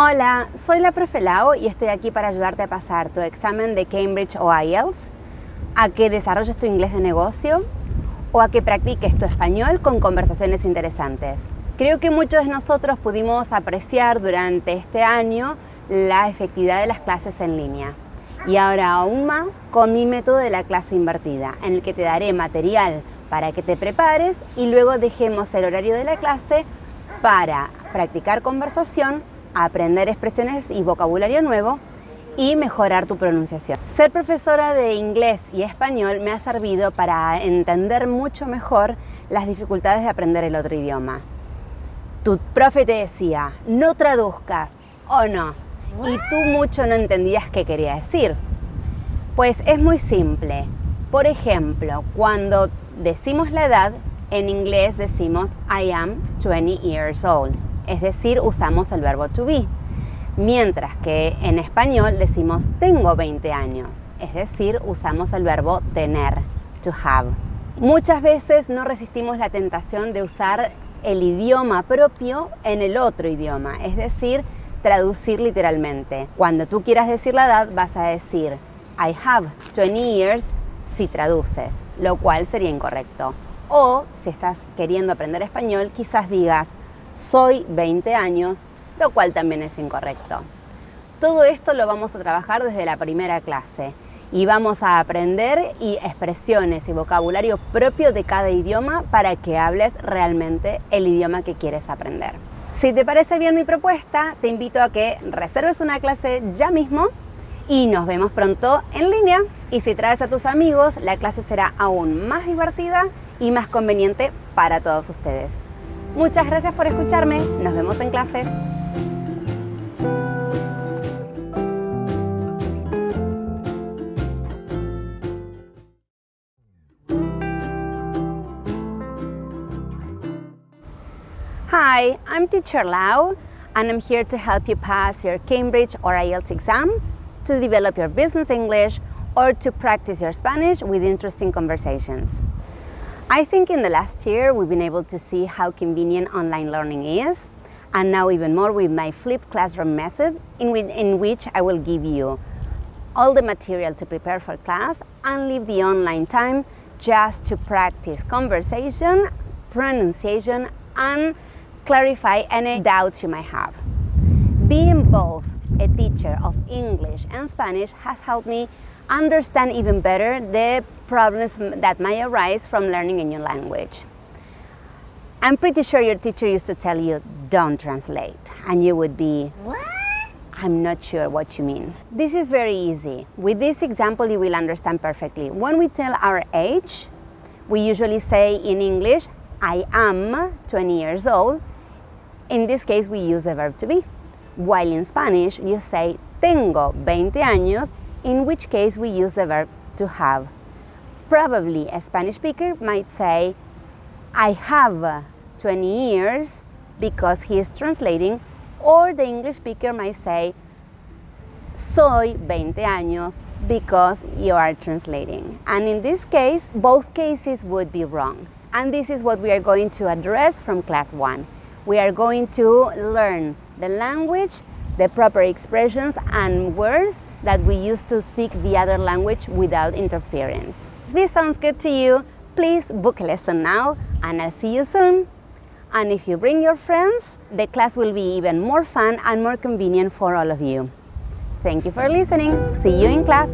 Hola, soy la profe Lau y estoy aquí para ayudarte a pasar tu examen de Cambridge o IELTS, a que desarrolles tu inglés de negocio o a que practiques tu español con conversaciones interesantes. Creo que muchos de nosotros pudimos apreciar durante este año la efectividad de las clases en línea. Y ahora aún más con mi método de la clase invertida, en el que te daré material para que te prepares y luego dejemos el horario de la clase para practicar conversación, aprender expresiones y vocabulario nuevo y mejorar tu pronunciación. Ser profesora de inglés y español me ha servido para entender mucho mejor las dificultades de aprender el otro idioma. Tu profe te decía, no traduzcas, o no, y tú mucho no entendías qué quería decir. Pues es muy simple. Por ejemplo, cuando decimos la edad, en inglés decimos I am 20 years old, es decir, usamos el verbo to be. Mientras que en español decimos tengo 20 años, es decir, usamos el verbo tener, to have. Muchas veces no resistimos la tentación de usar el idioma propio en el otro idioma, es decir, traducir literalmente. Cuando tú quieras decir la edad, vas a decir I have 20 years si traduces, lo cual sería incorrecto. O si estás queriendo aprender español, quizás digas soy 20 años, lo cual también es incorrecto. Todo esto lo vamos a trabajar desde la primera clase y vamos a aprender y expresiones y vocabulario propio de cada idioma para que hables realmente el idioma que quieres aprender. Si te parece bien mi propuesta, te invito a que reserves una clase ya mismo y nos vemos pronto en línea. Y si traes a tus amigos, la clase será aún más divertida y más conveniente para todos ustedes. Muchas gracias por escucharme, nos vemos en clase. Hi, I'm Teacher Lau and I'm here to help you pass your Cambridge or IELTS exam, to develop your business English or to practice your Spanish with interesting conversations. I think in the last year we've been able to see how convenient online learning is and now even more with my flipped classroom method in, in which I will give you all the material to prepare for class and leave the online time just to practice conversation, pronunciation and clarify any doubts you might have. Being both a teacher of English and Spanish has helped me understand even better the problems that might arise from learning a new language. I'm pretty sure your teacher used to tell you, don't translate, and you would be, what? I'm not sure what you mean. This is very easy. With this example, you will understand perfectly. When we tell our age, we usually say in English, I am 20 years old, in this case, we use the verb to be. While in Spanish, you say tengo 20 años, in which case we use the verb to have. Probably a Spanish speaker might say, I have 20 years because he is translating, or the English speaker might say, soy 20 años because you are translating. And in this case, both cases would be wrong. And this is what we are going to address from class one we are going to learn the language, the proper expressions and words that we use to speak the other language without interference. If this sounds good to you, please book a lesson now and I'll see you soon. And if you bring your friends, the class will be even more fun and more convenient for all of you. Thank you for listening. See you in class.